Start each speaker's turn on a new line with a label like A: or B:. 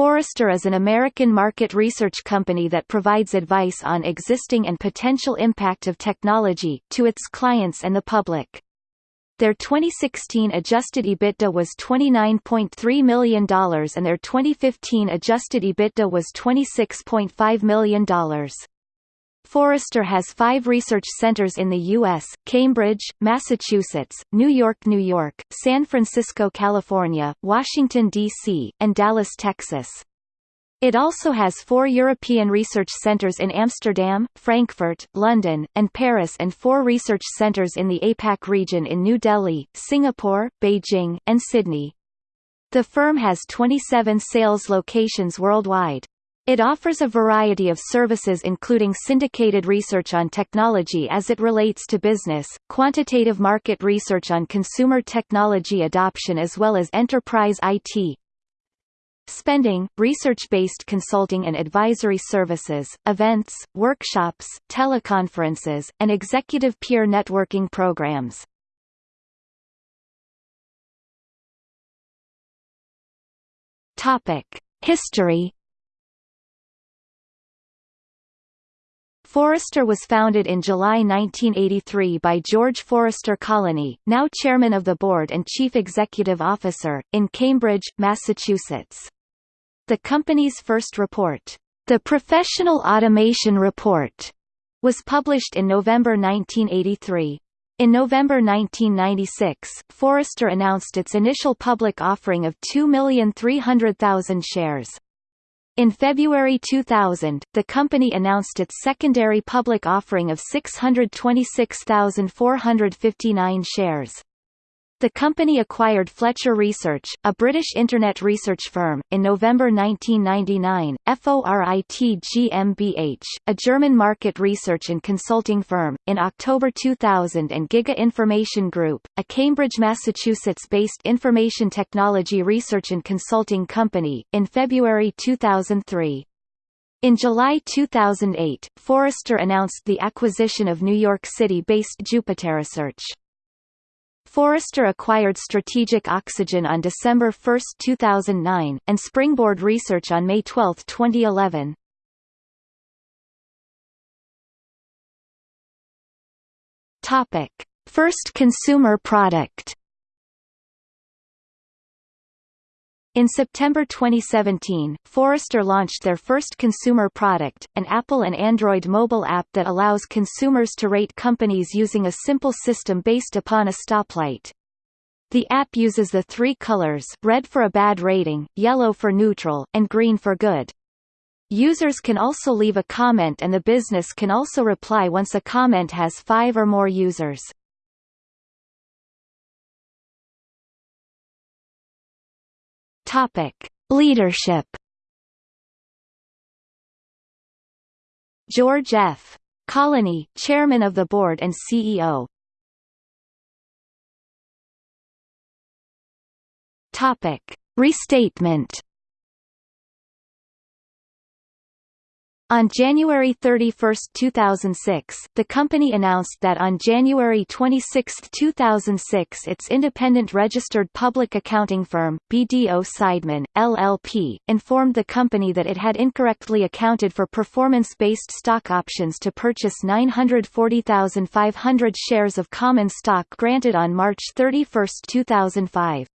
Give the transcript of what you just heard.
A: Forrester is an American market research company that provides advice on existing and potential impact of technology, to its clients and the public. Their 2016 adjusted EBITDA was $29.3 million and their 2015 adjusted EBITDA was $26.5 million. Forrester has five research centers in the U.S., Cambridge, Massachusetts, New York, New York, San Francisco, California, Washington, D.C., and Dallas, Texas. It also has four European research centers in Amsterdam, Frankfurt, London, and Paris and four research centers in the APAC region in New Delhi, Singapore, Beijing, and Sydney. The firm has 27 sales locations worldwide. It offers a variety of services including syndicated research on technology as it relates to business, quantitative market research on consumer technology adoption as well as enterprise IT, spending, research-based consulting and advisory services, events, workshops, teleconferences, and executive peer networking programs. History Forrester was founded in July 1983 by George Forrester Colony, now chairman of the board and chief executive officer, in Cambridge, Massachusetts. The company's first report, The Professional Automation Report, was published in November 1983. In November 1996, Forrester announced its initial public offering of 2,300,000 shares. In February 2000, the company announced its secondary public offering of 626,459 shares. The company acquired Fletcher Research, a British Internet research firm, in November 1999, FORIT GmbH, a German market research and consulting firm, in October 2000 and Giga Information Group, a Cambridge, Massachusetts-based information technology research and consulting company, in February 2003. In July 2008, Forrester announced the acquisition of New York City-based Jupiterresearch. Forrester acquired Strategic Oxygen on December 1, 2009, and Springboard Research on May 12, 2011. Topic: First consumer product. In September 2017, Forrester launched their first consumer product, an Apple and Android mobile app that allows consumers to rate companies using a simple system based upon a stoplight. The app uses the three colors red for a bad rating, yellow for neutral, and green for good. Users can also leave a comment and the business can also reply once a comment has five or more users. Topic: Leadership. George F. Colony, Chairman of the Board and CEO. Topic: Restatement. On January 31, 2006, the company announced that on January 26, 2006 its independent registered public accounting firm, BDO Seidman, LLP, informed the company that it had incorrectly accounted for performance-based stock options to purchase 940,500 shares of common stock granted on March 31, 2005.